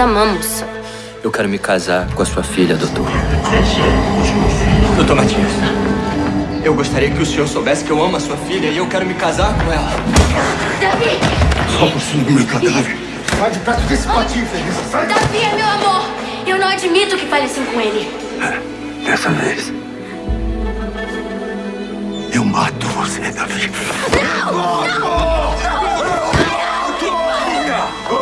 amamos. Eu quero me casar com a sua filha, doutor. Doutor Matias, eu gostaria que o senhor soubesse que eu amo a sua filha e eu quero me casar com ela. Davi! Só por cima do meu cadáver. Vai de perto desse patinho, Feliz. Davi é meu amor! Eu não admito que fale assim com ele. É, dessa vez. Eu mato você, Davi. Não! Não!